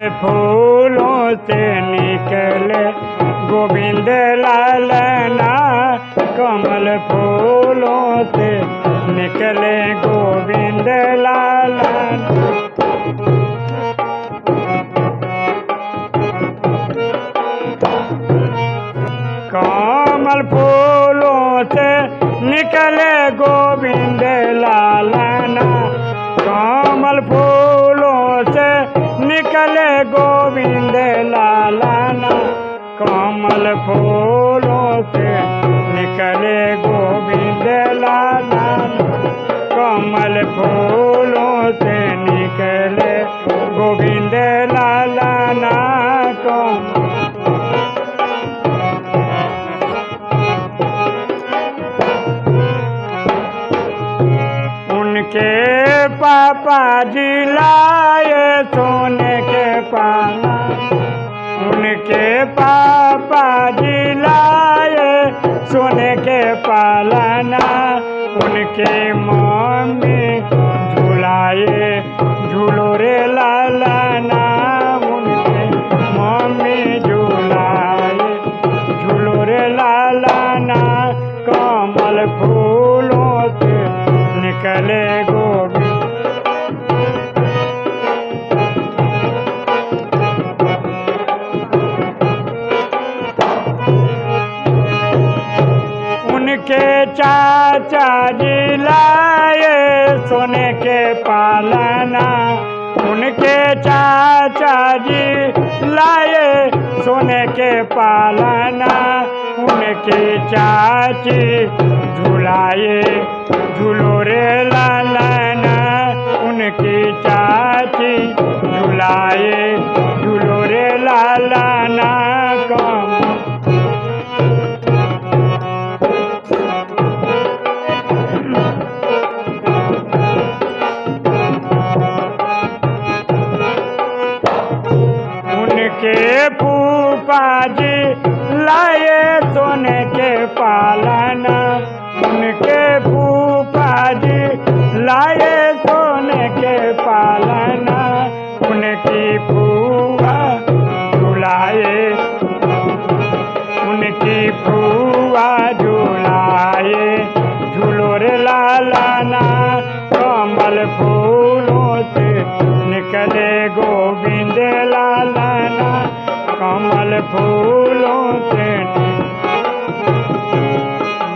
फूलों से निकले गोविंद लालना कमल फूलों से निकले गोविंद लालना कमल फूलों से निकले गोविंद लालना कमल फूलों गोविंद लालना, कमल फूलों से निकले गोविंद लालना। कमल फूलों से निकले गोविंद लालना कमल उनके पापा जी लाए सोने उनके पापा जी सुन के पालना, उनके मम्मी झुलाए झूलो रे लालना, उनके मम्मी झुलाए झूलो रे लालना, कमल फूलों से निकले चाचा जी लाए सोने के पालना। उनके चाचा जी लाए सोने के पालना। उनके चाची झुलाए झूलो रे लालना। उनकी चाची झुलाए। फूफा जी लाए सोने के पालना। कमल फूलों से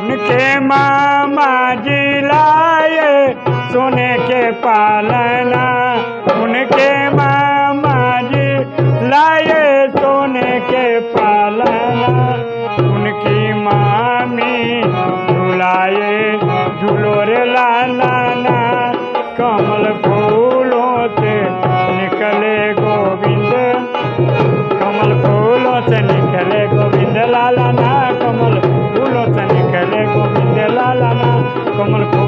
उनके मामा जी लाए, सोने के पालना उनके मामा जी लाए, सोने के पालना उनकी मामी झुलाए झूलो लाला কমল